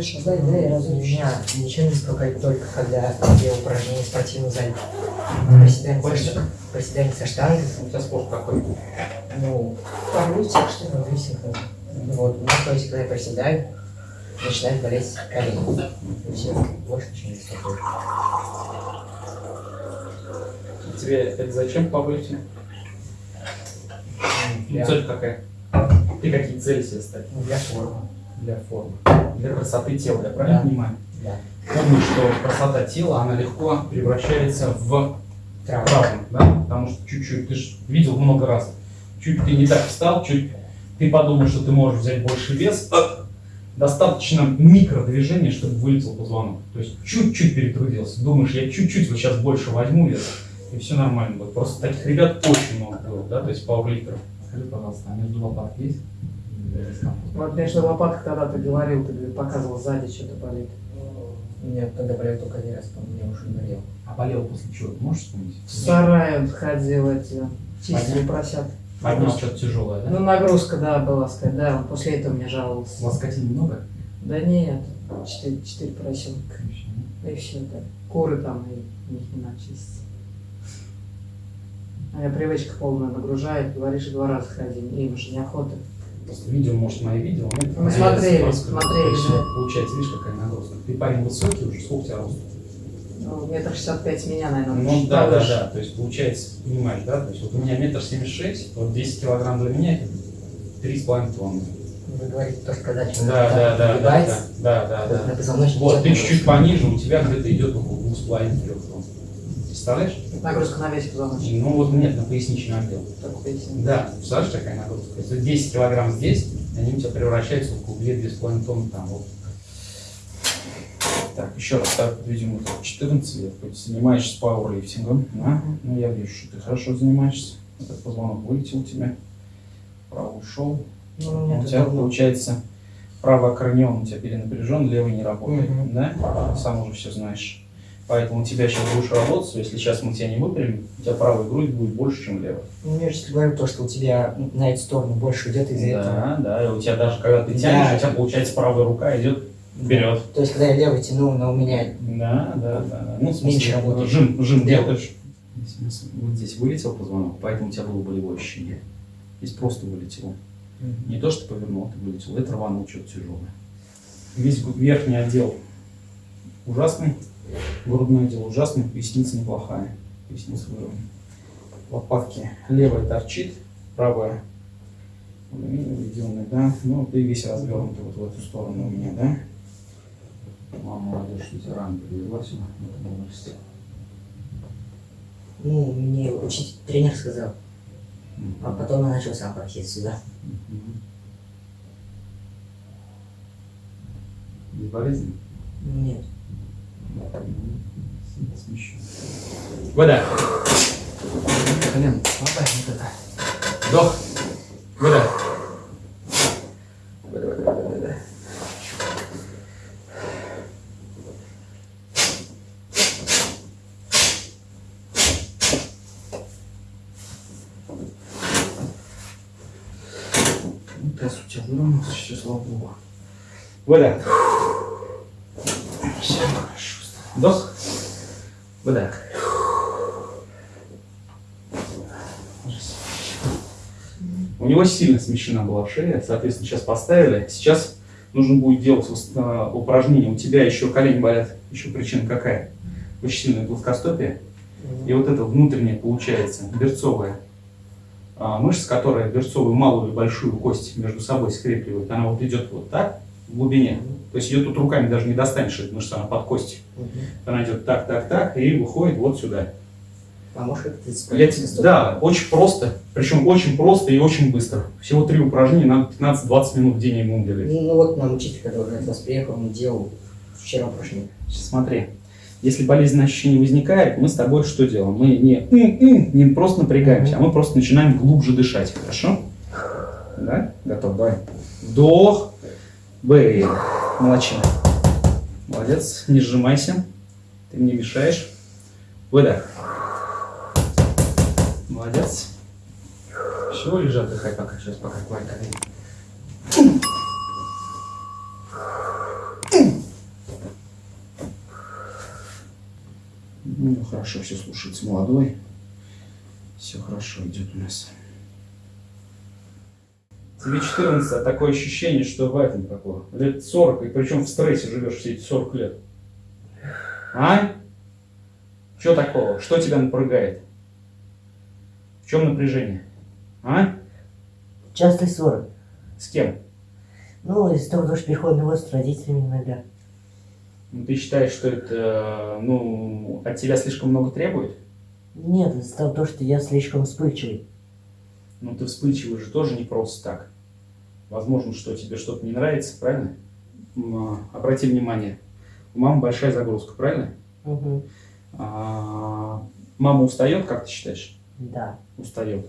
Хорошо, дай, дай, я. Меня ничего не беспокоит только когда я упражнения в спортивном зале. Приседания, Больше? со, приседания со штангой. У тебя спорт какой? Ну, Порвите, что ну, висит, ну, вот. Ну, то есть, когда я приседаю, начинает болеть колени. И все, больше ничего не беспокоит. Тебе это зачем по вылете? Для, Цель какая? Ты какие цели себе ставишь? ну, для формы. Для формы. Для красоты тела, я правильно Да. понимаю? Да. Помни, что красота тела, она легко превращается в травму, да? Потому что чуть-чуть, ты же видел много раз, чуть ты не так встал, чуть ты подумал, что ты можешь взять больше вес, достаточно микродвижения, чтобы вылетел позвонок. То есть чуть-чуть перетрудился. Думаешь, я чуть-чуть вот сейчас больше возьму вес, и все нормально будет. Просто таких ребят очень много было, да, то есть пауэрлифтеров. Скажи, пожалуйста, а между лопаток есть? Вот между лопаток тогда ты говорил, ты показывал сзади, что-то болит. Мне когда болел только один раз, по мне уже болел. А болел после чего? Можешь вспомнить? В сарае он ходил, эти, чистили просят. Поднял что-то тяжелое, да? Ну, нагрузка, да, была, сказать, да, он после этого мне жаловался. Лоскотин много? Да нет, четыре, четыре поросенка. И все, да. Куры там, и них не надо чистить. А я привычка полная нагружает, говоришь, два раза ходи, им же неохота. Просто видео, может, мои видео. нет? Мы А смотрели, просто- смотрели, да. Получается, видишь, какая нагрузка. Ты парень высокий уже, сколько у тебя рост? Ну, метр шестьдесят пять меня, наверное, Ну да, да, повыше. да. То есть получается, понимаешь, да? То есть вот у меня метр семьдесят шесть, вот 10 килограмм для меня это три с половиной тонны. Вы говорите, то, что когда Да, человек да, да, да, да, да, вот да, да. позвоночнике Вот, ты чуть-чуть пониже, у тебя где-то идет около двух с половиной трех. Представляешь? Нагрузка на весь позвоночник. Ну вот нет, на поясничный отдел. Так поясни. Да, представляешь, такая нагрузка? Если 10 килограмм здесь, они у тебя превращаются в около 2-2,5 тонны там. Вот. Так, еще раз, так, видимо, ты 14 лет, то есть занимаешься пауэрлифтингом, да? Ну, я вижу, что ты хорошо занимаешься. Этот позвонок вылетел у тебя, правый ушел. Ну, у У тебя, получается, правый аккорнеон у тебя перенапряжен, левый не работает, Мгм. да? Сам уже все знаешь. Поэтому у тебя сейчас будешь работать, если сейчас мы тебя не выпрямим, у тебя правая грудь будет больше, чем левая. Ну, я же тебе говорю то, что у тебя на эту сторону больше идет из-за этого. Да, да, и у тебя даже когда ты Да. тянешь, у тебя получается правая рука идет вперед. То есть, когда я левый тяну, но у меня Да, да, да. да. Ну, в Меньше смысле, работает. жим, жим Делаешь. делаешь. Вот здесь вылетел позвонок, поэтому у тебя было болевое ощущение. Здесь просто вылетело. Не то, что повернул, а ты вылетел. Это рванул что-то тяжелое. Весь верхний отдел ужасный, грудной отдел ужасный, поясница неплохая. Поясница выровнена. Лопатки левая торчит, правая введенная, да. Ну, ты весь развернутый вот в эту сторону у меня, да. Мама молодежь, что тебя рано привезла сюда, этом возрасте. Ну, мне учитель, тренер сказал. А потом я начал сам просить сюда. Мгм. Безболезненно? Нет. Смещу. Вода. Колено. Слабая вот это. Вдох. Вода. Вода, вода, вода, вода. Таз у тебя выровнялся, все, слава богу. Вода. Все хорошо. Вдох. Вода. У него сильно смещена была шея, соответственно, сейчас поставили. Сейчас нужно будет делать а, упражнение. У тебя еще колени болят. Еще причина какая? Очень сильное плоскостопие. И вот это внутреннее получается, берцовая мышца, которая берцовую малую и большую кость между собой скрепливает, она вот идет вот так в глубине. То есть ее тут руками даже не достанешь, эта мышца, она под костью. Мгм. Она идет так, так, так и выходит вот сюда. А можешь как-то Я тебе- да, очень просто, причем очень просто и очень быстро. Всего три упражнения, надо 15-20 минут в день ему делать. Ну, ну вот нам учитель, который от вас приехал, он делал вчера упражнение. Сейчас смотри. Если болезненное ощущение возникает, мы с тобой что делаем? Мы не, не просто напрягаемся, а мы просто начинаем глубже дышать. Хорошо? Да? Готов? Давай. Вдох. Выдох молочина. Молодец, не сжимайся, ты мне мешаешь. Выдох. Молодец. Все, лежат, дыхай пока, сейчас пока, давай. Ну, хорошо все слушается, молодой. Все хорошо идет у нас. Тебе 14, а такое ощущение, что в этом такое. Лет 40, и причем в стрессе живешь все эти 40 лет. А? Что такого? Что тебя напрягает? В чем напряжение? А? Частые ссоры. С кем? Ну, из-за того, что переходный возраст с родителями иногда. Ну, Ты считаешь, что это, ну, от тебя слишком много требует? Нет, из-за того, что я слишком вспыльчивый. Ну, ты вспыльчивый же тоже не просто так. Возможно, что тебе что-то не нравится, правильно? А, Обрати внимание, у мамы большая загрузка, правильно? Угу. А, мама устает, как ты считаешь? Да. Устает.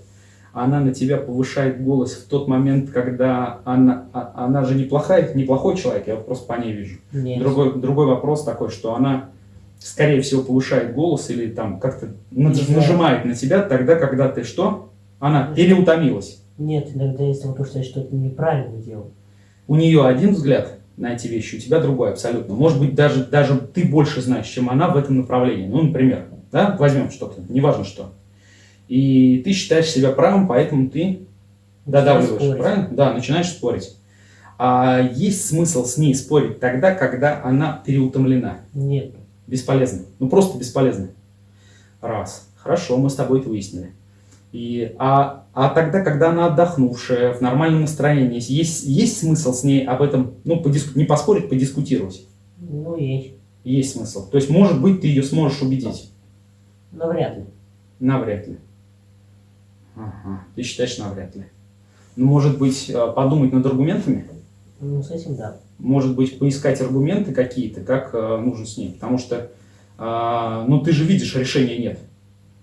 Она на тебя повышает голос в тот момент, когда она, а- она же неплохая, неплохой человек, я просто по ней вижу. Нет. Другой, другой вопрос такой, что она, скорее всего, повышает голос или там как-то нажимает на тебя тогда, когда ты что? Она переутомилась. Нет, иногда из-за того, что я что-то неправильно делал. У нее один взгляд на эти вещи, у тебя другой абсолютно. Может быть, даже, даже ты больше знаешь, чем она в этом направлении. Ну, например, да, возьмем что-то, неважно что. И ты считаешь себя правым, поэтому ты додавливаешь, спорить. правильно? Да, начинаешь спорить. А есть смысл с ней спорить тогда, когда она переутомлена? Нет. Бесполезно. Ну, просто бесполезно. Раз. Хорошо, мы с тобой это выяснили. И, а, а тогда, когда она отдохнувшая, в нормальном настроении, есть, есть смысл с ней об этом, ну, подиску- не поспорить, подискутировать? Ну, есть. Есть смысл. То есть, может быть, ты ее сможешь убедить? Но вряд ли. Навряд ли. Ага. Ты считаешь, навряд ли. Ну, может быть, э, подумать над аргументами? Ну, с этим да. может быть, поискать аргументы какие-то, как э, нужно с ней. Потому что, э, ну, ты же видишь, решения нет.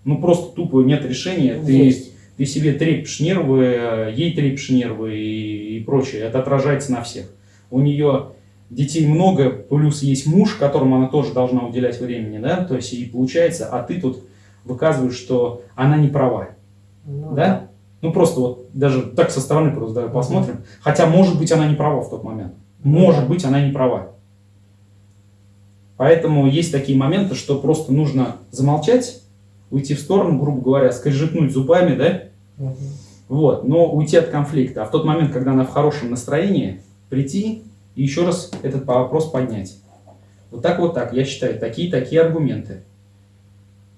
Ну, просто тупо нет решения. Ты, Есть. ты себе трепишь нервы, э, ей трепишь нервы и, и прочее. Это отражается на всех. У нее детей много, плюс есть муж, которому она тоже должна уделять времени, да, то есть и получается, а ты тут выказываешь, что она не права, Ну, да? Ну, просто вот даже так со стороны просто давай посмотрим. Хотя, может быть, она не права в тот момент. Может быть, она не права. Поэтому есть такие моменты, что просто нужно замолчать, уйти в сторону, грубо говоря, скрежетнуть зубами, да? Мгм. Вот, но уйти от конфликта. А в тот момент, когда она в хорошем настроении, прийти и еще раз этот вопрос поднять. Вот так вот так, я считаю, такие-такие аргументы.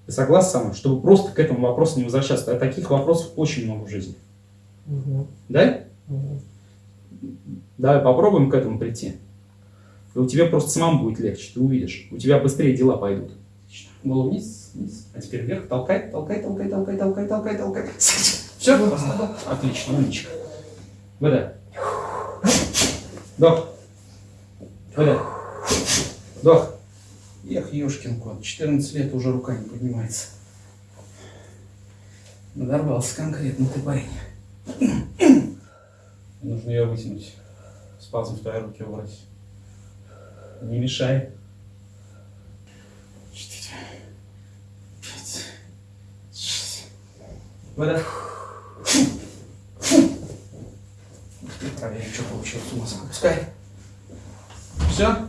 Ты согласен со мной? Чтобы просто к этому вопросу не возвращаться. А таких вопросов очень много в жизни. Мгм. Да? Мгм. Давай попробуем к этому прийти. И у тебя просто самому будет легче, ты увидишь. У тебя быстрее дела пойдут. Голову вниз, вниз. А теперь вверх. Толкай, толкай, толкай, толкай, толкай, толкай, толкай. Все, отлично, умничка. Выдай. Вдох. Выдай. Вдох. Эх, ешкин кот, 14 лет уже рука не поднимается. Надорвался конкретно ты парень. Нужно ее вытянуть. Спазм в твоей руке убрать. Не мешай. Четыре. Пять. Шесть. Вода. Проверим, что получилось у нас. Пускай. Все?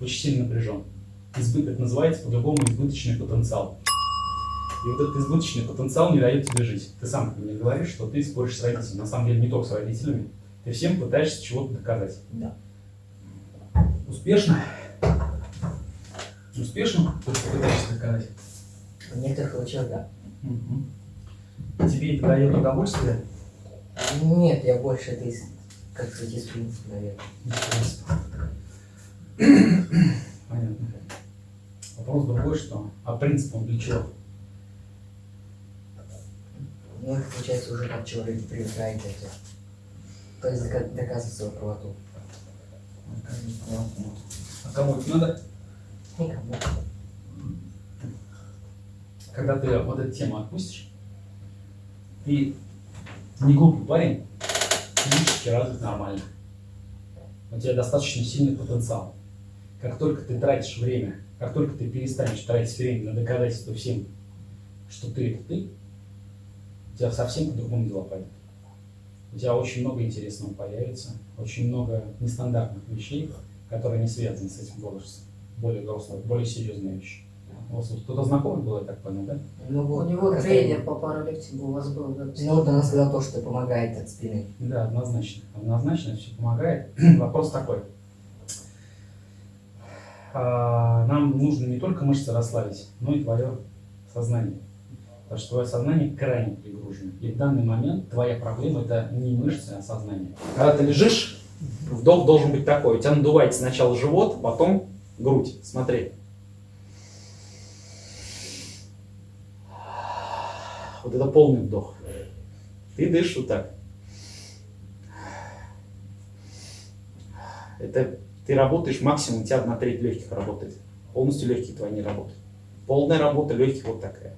Очень сильно напряжен. Избыток это называется по-другому избыточный потенциал. И вот этот избыточный потенциал не дает тебе жить. Ты сам мне говоришь, что ты споришь с родителями. На самом деле не только с родителями. Ты всем пытаешься чего-то доказать. Да. Успешно? Успешно? Пытаешься доказать. В некоторых случаях да. Мгм. Тебе это дает удовольствие? Нет, я больше это из, как сказать, из принципа, наверное. Понятно. Вопрос другой, что? А принцип он для чего? Ну, это получается уже как человек привыкает к этому. То есть дока- доказывать свою правоту. А кому это надо? Когда ты вот эту тему отпустишь, ты не глупый парень, физически развит нормально. У тебя достаточно сильный потенциал. Как только ты тратишь время, как только ты перестанешь тратить время на доказательство всем, что ты это ты, у тебя совсем по-другому дела пойдут. У тебя очень много интересного появится, очень много нестандартных вещей, которые не связаны с этим возрастом. Более взрослые, более серьезные вещи. У вас кто-то знакомый был, я так понял, да? Ну, У него тренер по параллектику у вас был. да? Ну, вот она сказала то, что помогает от спины. Да, однозначно. Однозначно все помогает. Вопрос такой. А, Нам нужно не только мышцы расслабить, но и твое сознание. Потому что твое сознание крайне перегружено. И в данный момент твоя проблема это не мышцы, а сознание. Когда ты лежишь, вдох должен быть такой. У тебя надувается сначала живот, потом грудь. Смотри. Вот это полный вдох. Ты дышишь вот так. Это ты работаешь максимум, у тебя одна треть легких работает. Полностью легкие твои не работают. Полная работа легких вот такая.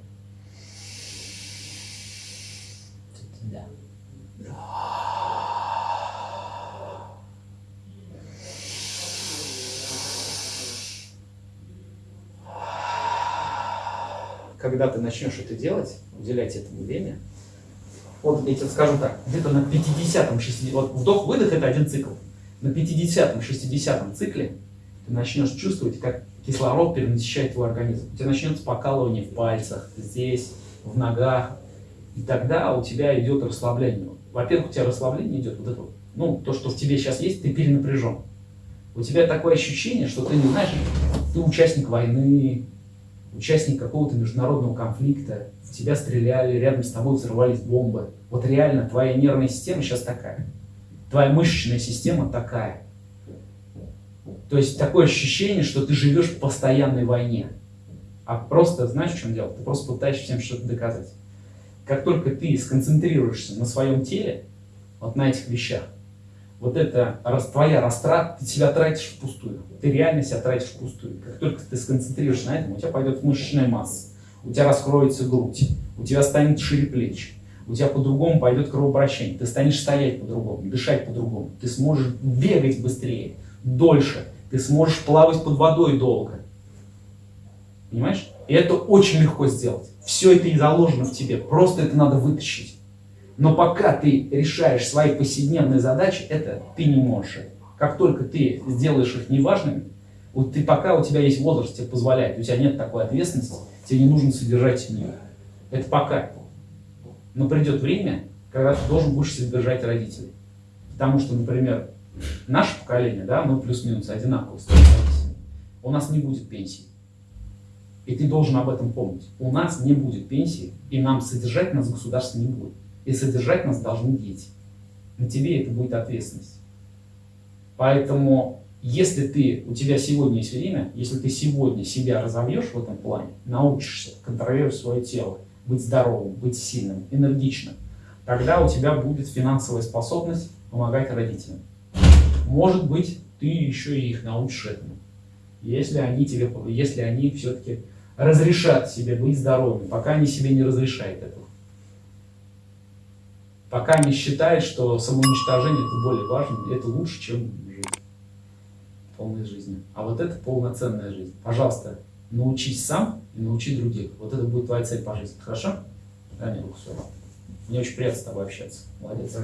Когда ты начнешь это делать, уделять этому время, вот я тебе скажу так, где-то на 50-м, 60 вот вдох-выдох это один цикл. На 50-м, 60-м цикле ты начнешь чувствовать, как кислород перенасыщает твой организм. У тебя начнется покалывание в пальцах, здесь, в ногах. И тогда у тебя идет расслабление. Во-первых, у тебя расслабление идет, вот это вот, ну, то, что в тебе сейчас есть, ты перенапряжен. У тебя такое ощущение, что ты не знаешь, ты участник войны, участник какого-то международного конфликта, в тебя стреляли, рядом с тобой взрывались бомбы. Вот реально твоя нервная система сейчас такая. Твоя мышечная система такая. То есть такое ощущение, что ты живешь в постоянной войне. А просто, знаешь, в чем дело? Ты просто пытаешься всем что-то доказать. Как только ты сконцентрируешься на своем теле, вот на этих вещах, вот это рас- твоя растрата, ты себя тратишь впустую. Ты реально себя тратишь впустую. Как только ты сконцентрируешься на этом, у тебя пойдет мышечная масса, у тебя раскроется грудь, у тебя станет шире плечи, у тебя по-другому пойдет кровообращение, ты станешь стоять по-другому, дышать по-другому, ты сможешь бегать быстрее, дольше, ты сможешь плавать под водой долго. Понимаешь? И это очень легко сделать. Все это и заложено в тебе, просто это надо вытащить. Но пока ты решаешь свои повседневные задачи, это ты не можешь. Как только ты сделаешь их неважными, вот ты пока у тебя есть возраст, тебе позволяет, у тебя нет такой ответственности, тебе не нужно содержать семью. Это пока. Но придет время, когда ты должен будешь содержать родителей. Потому что, например, наше поколение, да, мы плюс-минус одинаково. У нас не будет пенсии. И ты должен об этом помнить. У нас не будет пенсии, и нам содержать нас государство не будет. И содержать нас должны дети. На тебе это будет ответственность. Поэтому, если ты, у тебя сегодня есть время, если ты сегодня себя разовьешь в этом плане, научишься контролировать свое тело, быть здоровым, быть сильным, энергичным, тогда у тебя будет финансовая способность помогать родителям. Может быть, ты еще и их научишь этому. Если они тебе, если они все-таки разрешат себе быть здоровыми, пока они себе не разрешают этого. Пока они считают, что самоуничтожение это более важно, это лучше, чем жить полной жизнью. А вот это полноценная жизнь. Пожалуйста, научись сам и научи других. Вот это будет твоя цель по жизни. Хорошо? Дай мне руку свою. Мне очень приятно с тобой общаться. Молодец.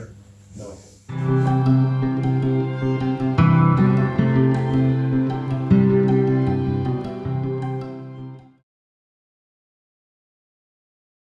Давай.